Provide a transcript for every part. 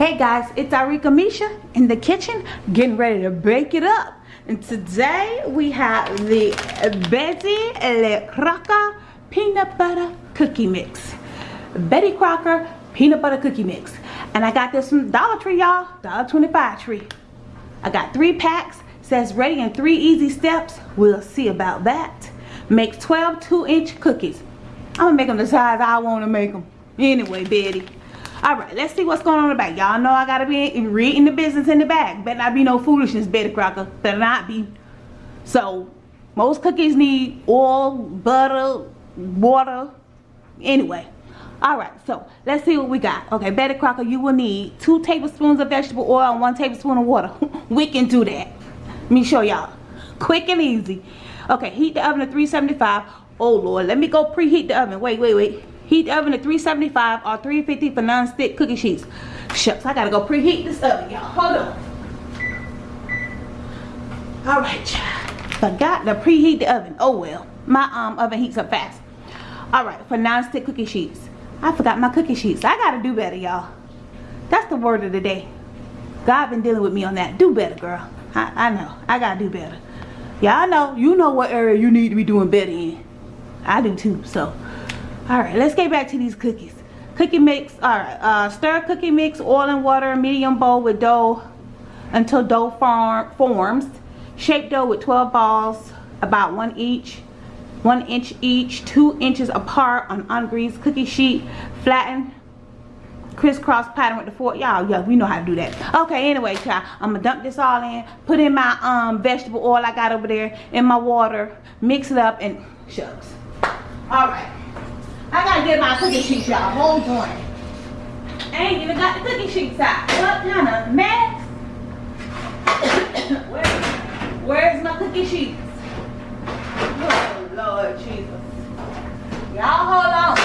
Hey guys, it's Arika Misha in the kitchen getting ready to bake it up. And today we have the Betty Le Crocker peanut butter cookie mix. Betty Crocker peanut butter cookie mix. And I got this from Dollar Tree, y'all. Dollar 25 tree. I got three packs. Says ready in three easy steps. We'll see about that. Make 12 2-inch cookies. I'm gonna make them the size I want to make them. Anyway, Betty all right let's see what's going on in the back. Y'all know i gotta be reading the business in the back. Better not be no foolishness betty crocker. Better not be. So most cookies need oil butter water. Anyway all right so let's see what we got. Okay betty crocker you will need two tablespoons of vegetable oil and one tablespoon of water. We can do that. Let me show y'all. Quick and easy. Okay heat the oven to 375 oh lord let me go preheat the oven. Wait wait wait Heat oven at 375 or 350 for non-stick cookie sheets. Shucks, I gotta go preheat this oven, y'all. Hold on. All right, Forgot to preheat the oven. Oh well. My um oven heats up fast. All right, for non-stick cookie sheets. I forgot my cookie sheets. I gotta do better, y'all. That's the word of the day. God been dealing with me on that. Do better, girl. I, I know. I gotta do better. Y'all know. You know what area you need to be doing better in. I do too. So all right let's get back to these cookies. Cookie mix all right uh, stir cookie mix oil and water medium bowl with dough until dough form, forms. Shape dough with 12 balls about one each one inch each two inches apart on ungreased cookie sheet. Flatten crisscross pattern with the fork y'all yeah we know how to do that. Okay anyway child i'm gonna dump this all in put in my um vegetable oil i got over there in my water mix it up and shucks. All right I gotta get my cookie sheets, y'all. Hold on. I ain't even got the cookie sheets out. What kind of mess? Where, where's my cookie sheets? Oh, Lord Jesus. Y'all hold on.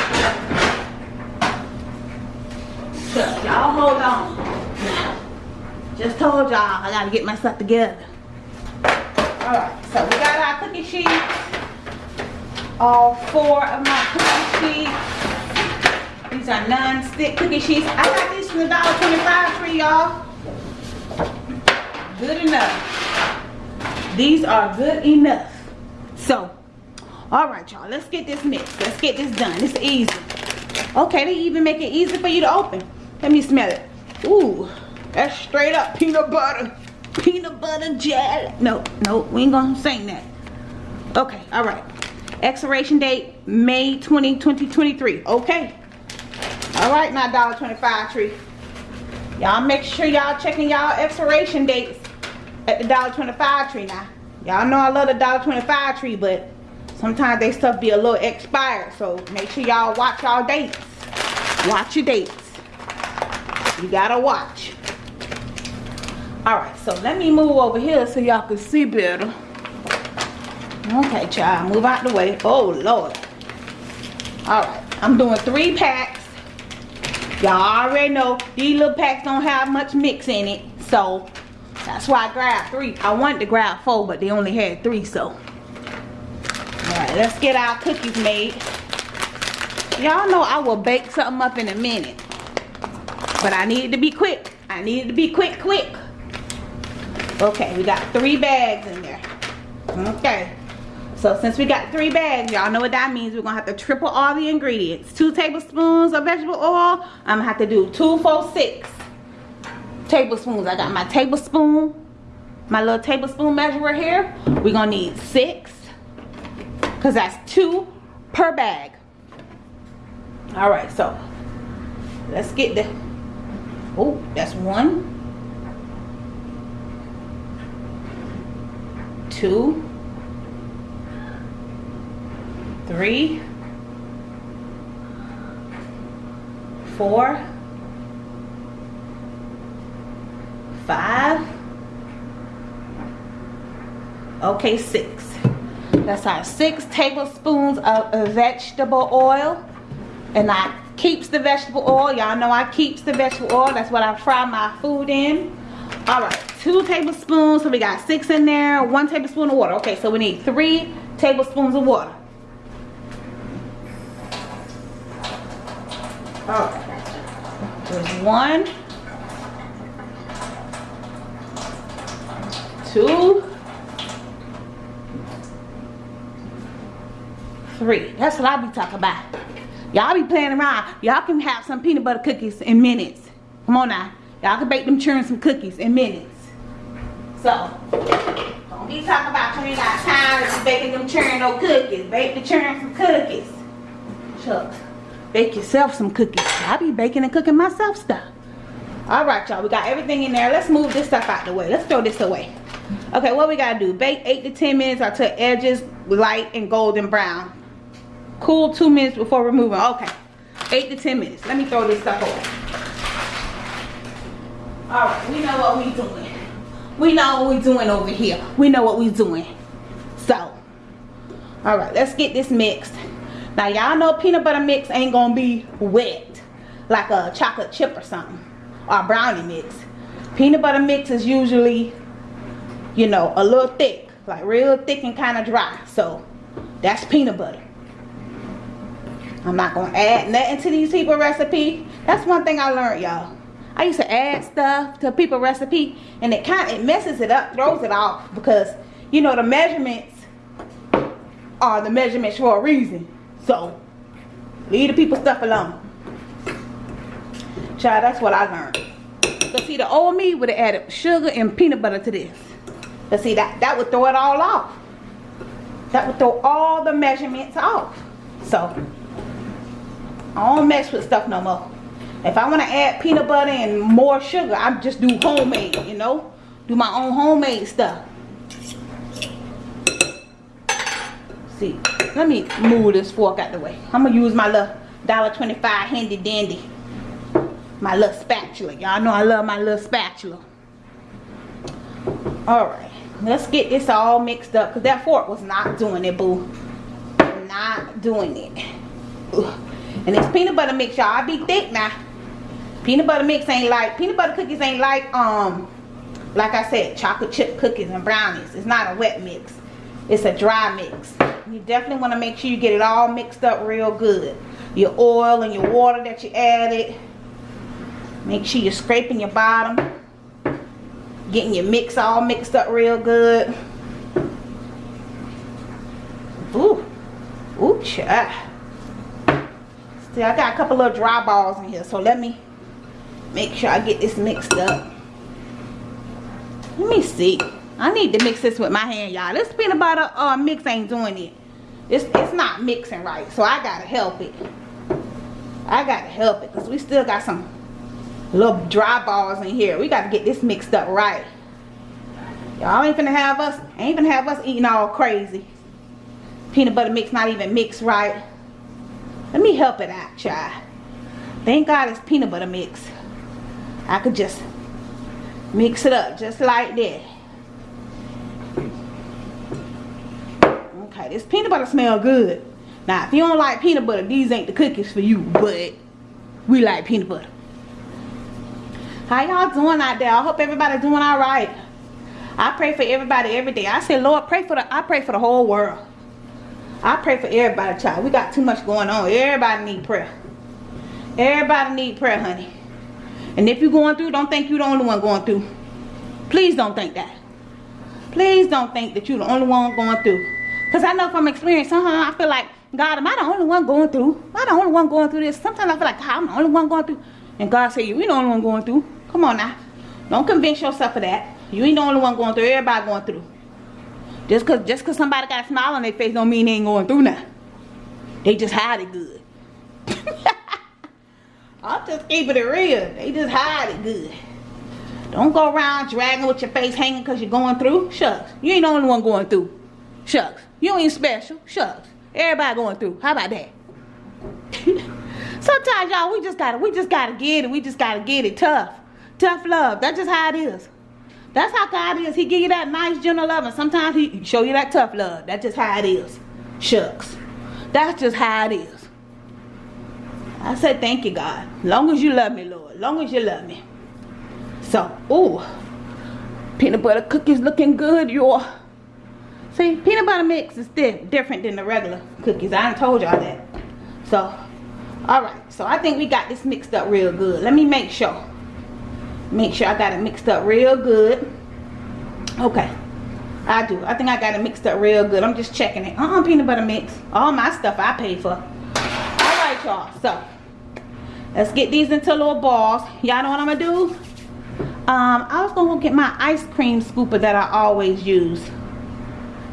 Y'all hold on. Just told y'all I gotta get my stuff together. Alright, so we got our cookie sheets all four of my cookie sheets. These are non-stick cookie sheets. I got these from the dollar twenty-five for y'all. Good enough. These are good enough. So, all right, y'all. Let's get this mixed. Let's get this done. It's easy. Okay, they even make it easy for you to open. Let me smell it. Ooh, that's straight up peanut butter. Peanut butter jelly. No, no, we ain't gonna sing that. Okay, all right expiration date may 20 2023 okay? All right my dollar 25 tree. Y'all make sure y'all checking y'all expiration dates at the dollar 25 tree now. Y'all know i love the dollar 25 tree but sometimes they stuff be a little expired so make sure y'all watch y'all dates. Watch your dates. You gotta watch. All right so let me move over here so y'all can see better Okay, child, move out the way. Oh, Lord. All right, I'm doing three packs. Y'all already know these little packs don't have much mix in it. So, that's why I grabbed three. I wanted to grab four, but they only had three, so. All right, let's get our cookies made. Y'all know I will bake something up in a minute. But I needed to be quick. I needed to be quick, quick. Okay, we got three bags in there. Okay. So since we got three bags, y'all know what that means. We're gonna have to triple all the ingredients. Two tablespoons of vegetable oil. I'm gonna have to do two, four, six tablespoons. I got my tablespoon, my little tablespoon measurer here. We're gonna need six, cause that's two per bag. All right, so let's get the, oh, that's one, two, three, four, five, okay, six. That's our six tablespoons of uh, vegetable oil. And I keeps the vegetable oil. Y'all know I keeps the vegetable oil. That's what I fry my food in. All right, two tablespoons. So we got six in there. One tablespoon of water. Okay, so we need three tablespoons of water. Oh. There's one. Two. Three. That's what I be talking about. Y'all be playing around. Y'all can have some peanut butter cookies in minutes. Come on now. Y'all can bake them churn some cookies in minutes. So, don't be talking about you ain't got time to be baking them churn no cookies. Bake the churn some cookies. Chuck. Bake yourself some cookies. I be baking and cooking myself stuff. Alright, y'all. We got everything in there. Let's move this stuff out the way. Let's throw this away. Okay, what we gotta do? Bake 8 to 10 minutes until edges light and golden brown. Cool 2 minutes before removing. Okay. 8 to 10 minutes. Let me throw this stuff away. Alright, we know what we doing. We know what we doing over here. We know what we doing. So, alright, let's get this mixed. Now, y'all know peanut butter mix ain't gonna be wet like a chocolate chip or something. Or brownie mix. Peanut butter mix is usually, you know, a little thick. Like real thick and kind of dry. So, that's peanut butter. I'm not gonna add nothing to these people recipe. That's one thing I learned, y'all. I used to add stuff to people recipe and it kind of it messes it up, throws it off because you know the measurements are the measurements for a reason. So leave the people stuff alone. Child, that's what I learned. But see, the old me would have added sugar and peanut butter to this. But see, that, that would throw it all off. That would throw all the measurements off. So, I don't mess with stuff no more. If I want to add peanut butter and more sugar, I just do homemade, you know? Do my own homemade stuff. See, let me move this fork out the way. I'm to use my little $1.25 handy dandy. My little spatula. Y'all know I love my little spatula. Alright, let's get this all mixed up. Because that fork was not doing it, boo. Not doing it. Ugh. And this peanut butter mix, y'all, I be thick now. Peanut butter mix ain't like, peanut butter cookies ain't like, um, like I said, chocolate chip cookies and brownies. It's not a wet mix. It's a dry mix. You definitely want to make sure you get it all mixed up real good. Your oil and your water that you added. Make sure you're scraping your bottom. Getting your mix all mixed up real good. Ooh. Ooh, child. See, I got a couple of dry balls in here, so let me make sure I get this mixed up. Let me see. I need to mix this with my hand, y'all. This peanut butter uh, mix ain't doing it. It's, it's not mixing right, so I gotta help it. I gotta help it, because we still got some little dry balls in here. We gotta get this mixed up right. Y'all ain't gonna have us, ain't finna have us eating all crazy. Peanut butter mix not even mixed right. Let me help it out, child. Thank God it's peanut butter mix. I could just mix it up just like that. Okay, this peanut butter smell good. Now, if you don't like peanut butter, these ain't the cookies for you, but we like peanut butter. How y'all doing out there? I hope everybody doing all right. I pray for everybody every day. I say, Lord, pray for the I pray for the whole world. I pray for everybody, child. We got too much going on. Everybody need prayer. Everybody need prayer, honey. And if you're going through, don't think you're the only one going through. Please don't think that. Please don't think that you're the only one going through. Because I know from experience, sometimes I feel like, God, am I the only one going through? Am I the only one going through this? Sometimes I feel like, I'm the only one going through. And God said, you ain't the only one going through. Come on now. Don't convince yourself of that. You ain't the only one going through. Everybody going through. Just cause just cause somebody got a smile on their face don't mean they ain't going through now. They just hide it good. I'll just keep it real. They just hide it good. Don't go around dragging with your face hanging because you're going through. Shucks. You ain't the only one going through. Shucks. You ain't special. Shucks. Everybody going through. How about that? Sometimes y'all we just gotta we just gotta get it. We just gotta get it tough. Tough love. That's just how it is. That's how God is. He give you that nice, gentle love, and sometimes he show you that tough love. That's just how it is. Shucks. That's just how it is. I said, thank you, God. Long as you love me, Lord. Long as you love me. So, ooh. Peanut butter cookies looking good, y'all. See, peanut butter mix is different than the regular cookies. I done told y'all that. So, alright. So, I think we got this mixed up real good. Let me make sure make sure I got it mixed up real good okay I do. I think I got it mixed up real good. I'm just checking it. Uh-uh, peanut butter mix. All my stuff I pay for. All right, y'all. So, let's get these into little balls. Y'all know what I'm going to do? Um, I was going to get my ice cream scooper that I always use.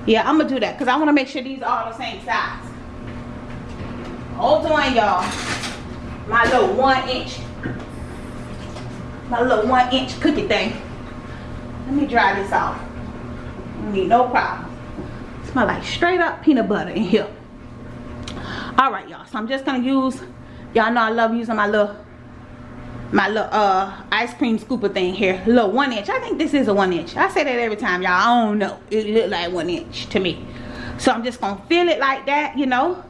Yeah, I'm to do that because I want to make sure these are all the same size. Hold on, y'all. My little one inch. My little one inch cookie thing. Let me dry this off. Need no problem. Smell like straight up peanut butter in here. Alright, y'all. So I'm just gonna use y'all know I love using my little my little uh ice cream scooper thing here. Little one inch. I think this is a one inch. I say that every time, y'all. I don't know. It look like one inch to me. So I'm just gonna fill it like that, you know.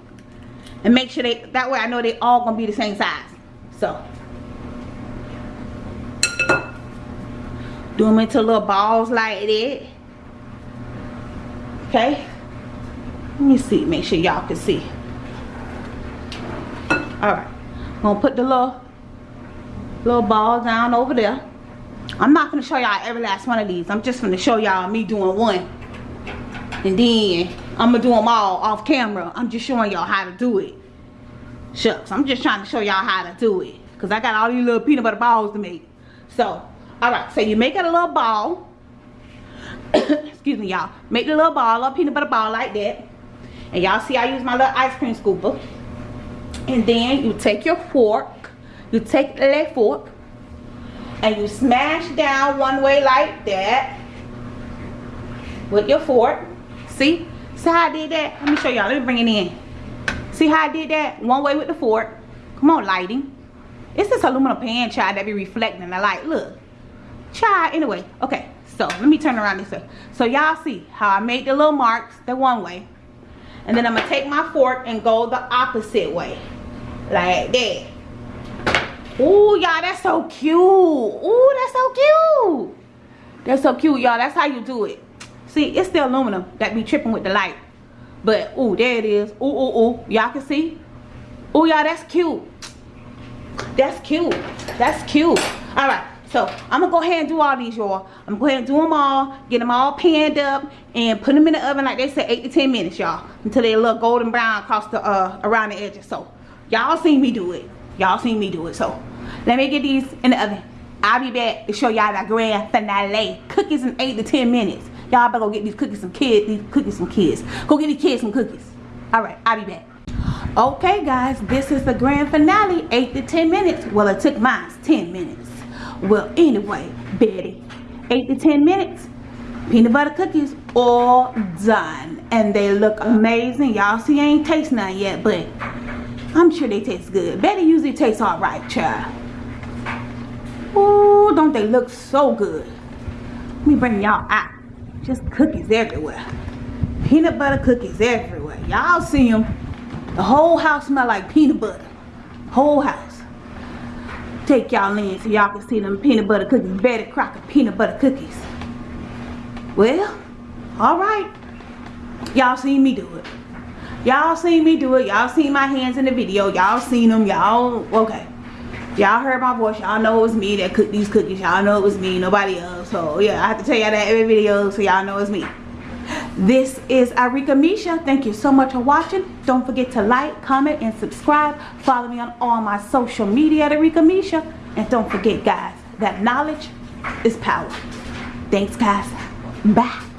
And make sure they that way I know they all gonna be the same size. So do them into little balls like that okay let me see make sure y'all can see all right I'm gonna put the little little ball down over there. I'm not gonna show y'all every last one of these. I'm just gonna show y'all me doing one. And then I'm gonna do them all off camera. I'm just showing y'all how to do it. Shucks I'm just trying to show y'all how to do it. Because I got all these little peanut butter balls to make. So all right so you make it a little ball. Excuse me y'all. Make the little ball a peanut butter ball like that. And y'all see I use my little ice cream scooper. And then you take your fork you take the left fork and you smash down one way like that with your fork. See? See how I did that? Let me show y'all. Let me bring it in. See how I did that? One way with the fork. Come on lighting. It's this aluminum pan child that be reflecting. The light look. Child anyway okay. So let me turn around this way. So y'all see how i made the little marks the one way. And then i'm gonna take my fork and go the opposite way. Like that Ooh, y'all that's so cute. Ooh, that's so cute. That's so cute y'all. That's how you do it. See it's the aluminum that be tripping with the light. But ooh there it is. Ooh ooh ooh. Y'all can see? Ooh y'all that's cute. That's cute. That's cute. All right. So I'm gonna go ahead and do all these, y'all. I'm gonna go ahead and do them all, get them all panned up, and put them in the oven like they said, eight to ten minutes, y'all, until they look golden brown across the uh around the edges. So y'all seen me do it. Y'all seen me do it. So let me get these in the oven. I'll be back to show y'all the grand finale. Cookies in eight to ten minutes. Y'all better go get these cookies some kids. These cookies some kids. Go get these kids some cookies. All right, I'll be back. Okay, guys, this is the grand finale. Eight to ten minutes. Well, it took mine ten minutes. Well, anyway, Betty, 8 to 10 minutes, peanut butter cookies all done. And they look amazing. Y'all see I ain't taste none yet, but I'm sure they taste good. Betty usually tastes alright, child. Ooh, don't they look so good. Let me bring y'all out. Just cookies everywhere. Peanut butter cookies everywhere. Y'all see them. The whole house smell like peanut butter. Whole house take y'all in so y'all can see them peanut butter cookies. Betty Crocker peanut butter cookies. Well, alright. Y'all seen me do it. Y'all seen me do it. Y'all seen my hands in the video. Y'all seen them. Y'all, okay. Y'all heard my voice. Y'all know it was me that cooked these cookies. Y'all know it was me, nobody else. So, yeah, I have to tell y'all that every video so y'all know it's me. This is Arika Misha. Thank you so much for watching. Don't forget to like, comment, and subscribe. Follow me on all my social media at Arika Misha. And don't forget, guys, that knowledge is power. Thanks, guys. Bye.